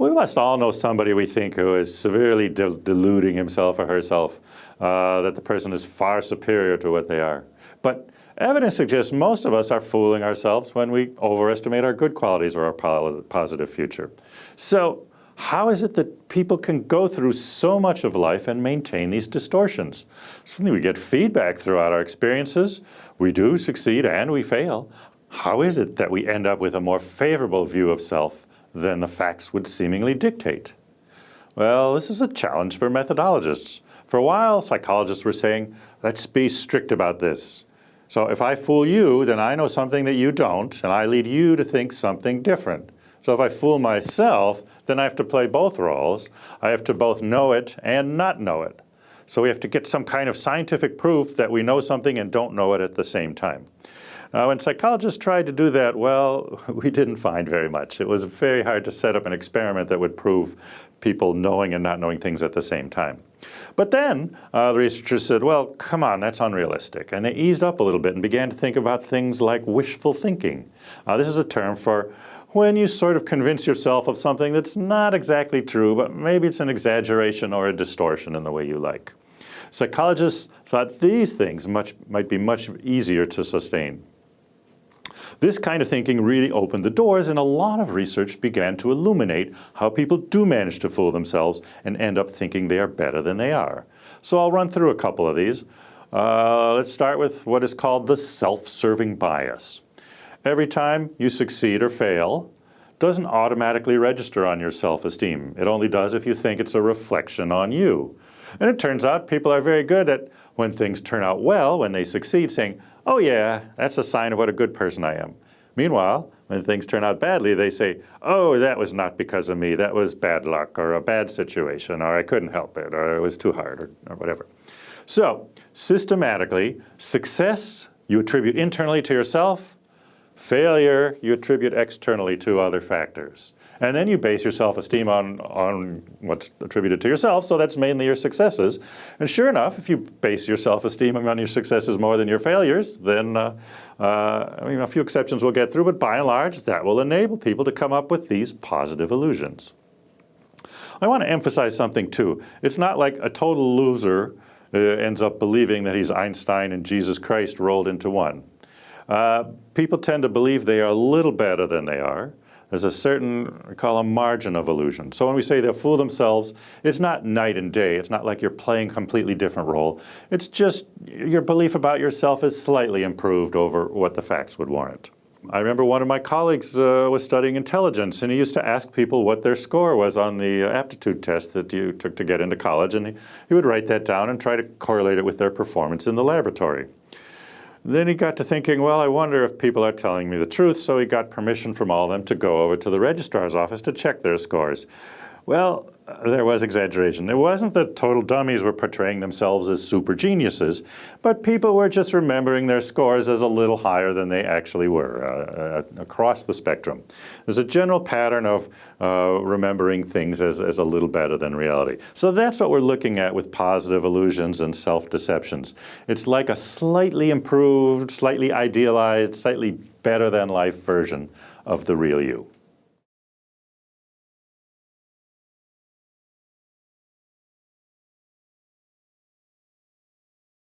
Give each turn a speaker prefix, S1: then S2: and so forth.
S1: We must all know somebody we think who is severely de deluding himself or herself, uh, that the person is far superior to what they are. But evidence suggests most of us are fooling ourselves when we overestimate our good qualities or our positive future. So how is it that people can go through so much of life and maintain these distortions? Certainly we get feedback throughout our experiences. We do succeed and we fail. How is it that we end up with a more favorable view of self than the facts would seemingly dictate? Well, this is a challenge for methodologists. For a while, psychologists were saying, let's be strict about this. So if I fool you, then I know something that you don't, and I lead you to think something different. So if I fool myself, then I have to play both roles. I have to both know it and not know it. So we have to get some kind of scientific proof that we know something and don't know it at the same time. Uh, when psychologists tried to do that, well, we didn't find very much. It was very hard to set up an experiment that would prove people knowing and not knowing things at the same time. But then uh, the researchers said, well, come on, that's unrealistic. And they eased up a little bit and began to think about things like wishful thinking. Uh, this is a term for when you sort of convince yourself of something that's not exactly true, but maybe it's an exaggeration or a distortion in the way you like. Psychologists thought these things much, might be much easier to sustain. This kind of thinking really opened the doors and a lot of research began to illuminate how people do manage to fool themselves and end up thinking they are better than they are. So I'll run through a couple of these. Uh, let's start with what is called the self-serving bias. Every time you succeed or fail, doesn't automatically register on your self-esteem. It only does if you think it's a reflection on you. And it turns out people are very good at when things turn out well, when they succeed, saying, oh yeah, that's a sign of what a good person I am. Meanwhile, when things turn out badly, they say, oh, that was not because of me, that was bad luck or a bad situation or I couldn't help it or it was too hard or, or whatever. So systematically, success you attribute internally to yourself, failure you attribute externally to other factors. And then you base your self-esteem on, on what's attributed to yourself, so that's mainly your successes. And sure enough, if you base your self-esteem on your successes more than your failures, then uh, uh, I mean, a few exceptions will get through, but by and large, that will enable people to come up with these positive illusions. I want to emphasize something too. It's not like a total loser uh, ends up believing that he's Einstein and Jesus Christ rolled into one. Uh, people tend to believe they are a little better than they are. There's a certain, we call a margin of illusion. So when we say they'll fool themselves, it's not night and day. It's not like you're playing a completely different role. It's just your belief about yourself is slightly improved over what the facts would warrant. I remember one of my colleagues uh, was studying intelligence and he used to ask people what their score was on the uh, aptitude test that you took to get into college and he, he would write that down and try to correlate it with their performance in the laboratory. Then he got to thinking, well, I wonder if people are telling me the truth, so he got permission from all of them to go over to the registrar's office to check their scores. Well, there was exaggeration. It wasn't that total dummies were portraying themselves as super geniuses, but people were just remembering their scores as a little higher than they actually were uh, uh, across the spectrum. There's a general pattern of uh, remembering things as, as a little better than reality. So that's what we're looking at with positive illusions and self-deceptions. It's like a slightly improved, slightly idealized, slightly better than life version of the real you.